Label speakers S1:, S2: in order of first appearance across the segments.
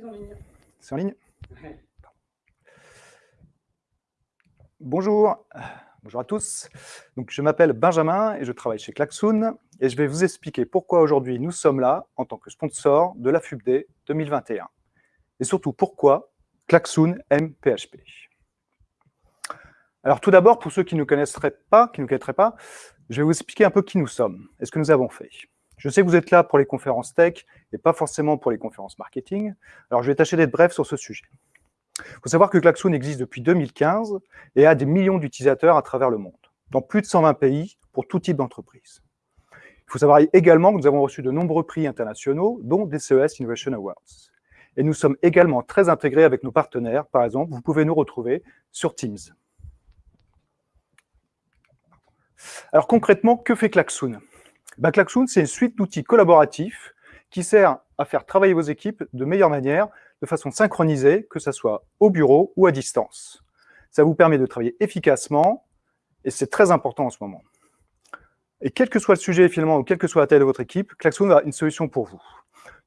S1: es en ligne.
S2: C'est en ligne Bonjour, bonjour à tous. Donc, je m'appelle Benjamin et je travaille chez Klaxoon et je vais vous expliquer pourquoi aujourd'hui nous sommes là en tant que sponsor de la FUBD 2021 et surtout pourquoi Klaxoon aime PHP. Alors tout d'abord, pour ceux qui ne connaisseraient pas, qui ne connaîtraient pas, je vais vous expliquer un peu qui nous sommes et ce que nous avons fait. Je sais que vous êtes là pour les conférences tech et pas forcément pour les conférences marketing. Alors, je vais tâcher d'être bref sur ce sujet. Il faut savoir que Klaxoon existe depuis 2015 et a des millions d'utilisateurs à travers le monde, dans plus de 120 pays pour tout type d'entreprise. Il faut savoir également que nous avons reçu de nombreux prix internationaux, dont des CES Innovation Awards. Et nous sommes également très intégrés avec nos partenaires. Par exemple, vous pouvez nous retrouver sur Teams. Alors concrètement, que fait Klaxoon? Klaxoon, c'est une suite d'outils collaboratifs qui sert à faire travailler vos équipes de meilleure manière, de façon synchronisée, que ce soit au bureau ou à distance. Ça vous permet de travailler efficacement, et c'est très important en ce moment. Et quel que soit le sujet finalement, ou quelle que soit la taille de votre équipe, Klaxoon a une solution pour vous.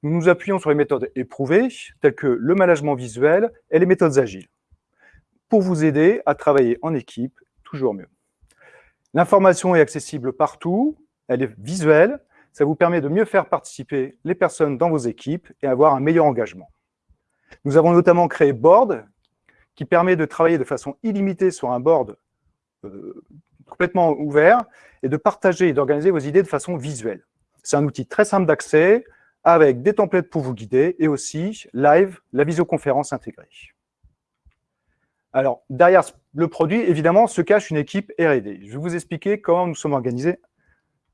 S2: Nous nous appuyons sur les méthodes éprouvées, telles que le management visuel et les méthodes agiles, pour vous aider à travailler en équipe toujours mieux. L'information est accessible partout, elle est visuelle, ça vous permet de mieux faire participer les personnes dans vos équipes et avoir un meilleur engagement. Nous avons notamment créé Board, qui permet de travailler de façon illimitée sur un board euh, complètement ouvert et de partager et d'organiser vos idées de façon visuelle. C'est un outil très simple d'accès, avec des templates pour vous guider et aussi live, la visioconférence intégrée. Alors, derrière le produit, évidemment, se cache une équipe R&D. Je vais vous expliquer comment nous sommes organisés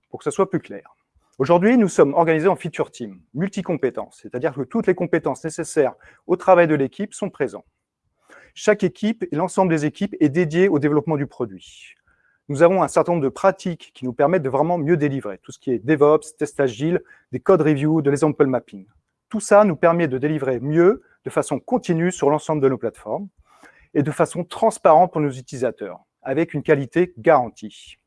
S2: pour que ce soit plus clair. Aujourd'hui, nous sommes organisés en feature team, multi-compétences, c'est-à-dire que toutes les compétences nécessaires au travail de l'équipe sont présentes. Chaque équipe et l'ensemble des équipes est dédié au développement du produit. Nous avons un certain nombre de pratiques qui nous permettent de vraiment mieux délivrer, tout ce qui est DevOps, test agile, des code review, de l'example mapping. Tout ça nous permet de délivrer mieux, de façon continue sur l'ensemble de nos plateformes et de façon transparente pour nos utilisateurs, avec une qualité garantie.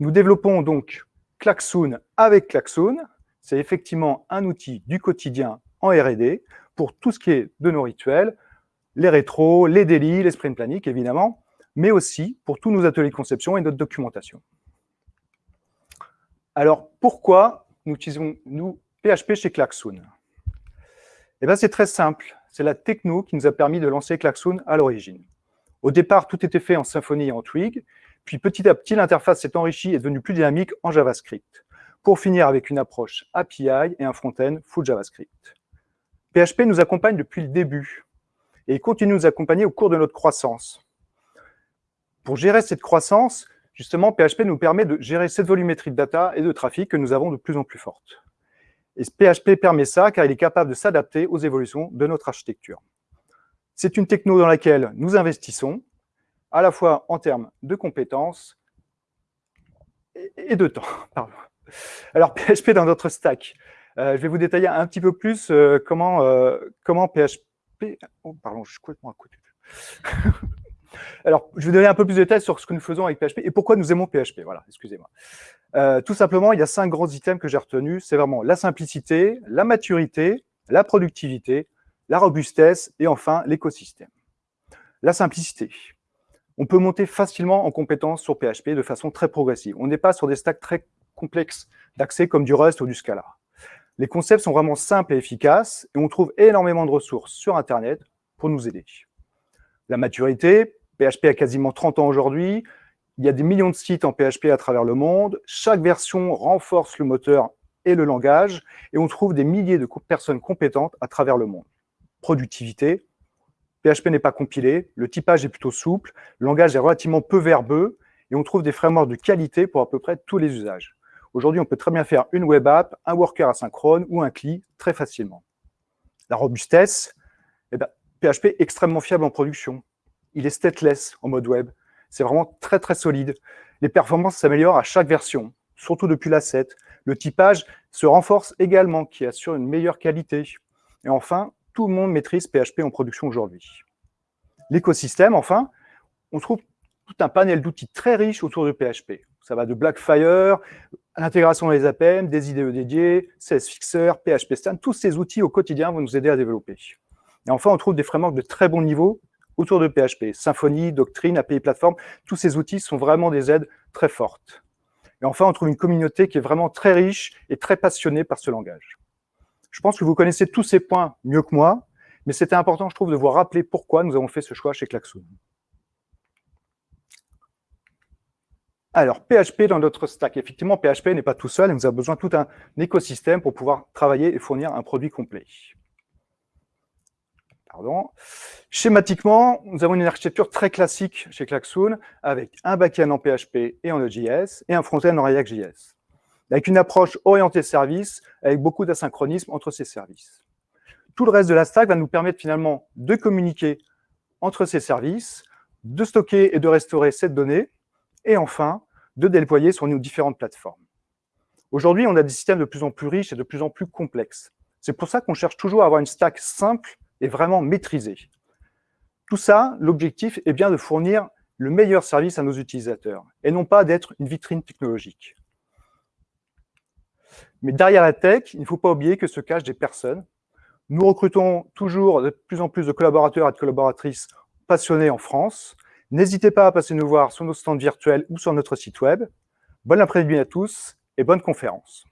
S2: Nous développons donc Klaxoon avec Klaxoon. C'est effectivement un outil du quotidien en R&D pour tout ce qui est de nos rituels, les rétros, les délits, les sprint planning, évidemment, mais aussi pour tous nos ateliers de conception et notre documentation. Alors, pourquoi nous utilisons nous PHP chez Klaxoon? Eh bien, c'est très simple. C'est la techno qui nous a permis de lancer Klaxoon à l'origine. Au départ, tout était fait en Symfony et en Twig, puis petit à petit, l'interface s'est enrichie et est devenue plus dynamique en JavaScript, pour finir avec une approche API et un front-end full JavaScript. PHP nous accompagne depuis le début et continue de nous accompagner au cours de notre croissance. Pour gérer cette croissance, justement, PHP nous permet de gérer cette volumétrie de data et de trafic que nous avons de plus en plus forte. Et PHP permet ça car il est capable de s'adapter aux évolutions de notre architecture. C'est une techno dans laquelle nous investissons, à la fois en termes de compétences et de temps. Alors, PHP dans notre stack. Euh, je vais vous détailler un petit peu plus euh, comment, euh, PHP... Oh, pardon, je suis complètement à côté. Alors, je vais donner un peu plus de détails sur ce que nous faisons avec PHP et pourquoi nous aimons PHP. Voilà, excusez-moi. tout simplement, il y a cinq grands items que j'ai retenus. C'est vraiment la simplicité, la maturité, la productivité, la robustesse et enfin l'écosystème. La simplicité on peut monter facilement en compétences sur PHP de façon très progressive. On n'est pas sur des stacks très complexes d'accès comme du Rust ou du Scala. Les concepts sont vraiment simples et efficaces et on trouve énormément de ressources sur Internet pour nous aider. La maturité, PHP a quasiment 30 ans aujourd'hui, il y a des millions de sites en PHP à travers le monde, chaque version renforce le moteur et le langage, et on trouve des milliers de personnes compétentes à travers le monde. Productivité, PHP n'est pas compilé, le typage est plutôt souple, le langage est relativement peu verbeux, et on trouve des frameworks de qualité pour à peu près tous les usages. Aujourd'hui, on peut très bien faire une web app, un worker asynchrone ou un CLI très facilement. La robustesse, eh ben, PHP est extrêmement fiable en production. Il est stateless en mode web. C'est vraiment très très solide. Les performances s'améliorent à chaque version, surtout depuis la 7. Le typage se renforce également, qui assure une meilleure qualité. Et enfin, tout le monde maîtrise PHP en production aujourd'hui. L'écosystème, enfin, on trouve tout un panel d'outils très riches autour de PHP. Ça va de Blackfire, l'intégration des APM, des IDE dédiés, CSFixer, PHP Stand, tous ces outils au quotidien vont nous aider à développer. Et enfin, on trouve des frameworks de très bon niveau autour de PHP. Symfony, Doctrine, API Platform, tous ces outils sont vraiment des aides très fortes. Et enfin, on trouve une communauté qui est vraiment très riche et très passionnée par ce langage. Je pense que vous connaissez tous ces points mieux que moi, mais c'était important, je trouve, de vous rappeler pourquoi nous avons fait ce choix chez Klaxoon. Alors, PHP dans notre stack. Effectivement, PHP n'est pas tout seul, nous a besoin tout un écosystème pour pouvoir travailler et fournir un produit complet. Pardon. Schématiquement, nous avons une architecture très classique chez Klaxoon, avec un backend en PHP et en Node.js, et un front-end en React.js, avec une approche orientée service, avec beaucoup d'asynchronisme entre ces services. Tout le reste de la stack va nous permettre finalement de communiquer entre ces services, de stocker et de restaurer cette donnée, et enfin, de déployer sur nos différentes plateformes. Aujourd'hui, on a des systèmes de plus en plus riches et de plus en plus complexes. C'est pour ça qu'on cherche toujours à avoir une stack simple et vraiment maîtrisée. Tout ça, l'objectif est bien de fournir le meilleur service à nos utilisateurs, et non pas d'être une vitrine technologique. Mais derrière la tech, il ne faut pas oublier que se cachent des personnes. Nous recrutons toujours de plus en plus de collaborateurs et de collaboratrices passionnés en France. N'hésitez pas à passer nous voir sur nos stands virtuels ou sur notre site web. Bonne après-midi à tous et bonne conférence.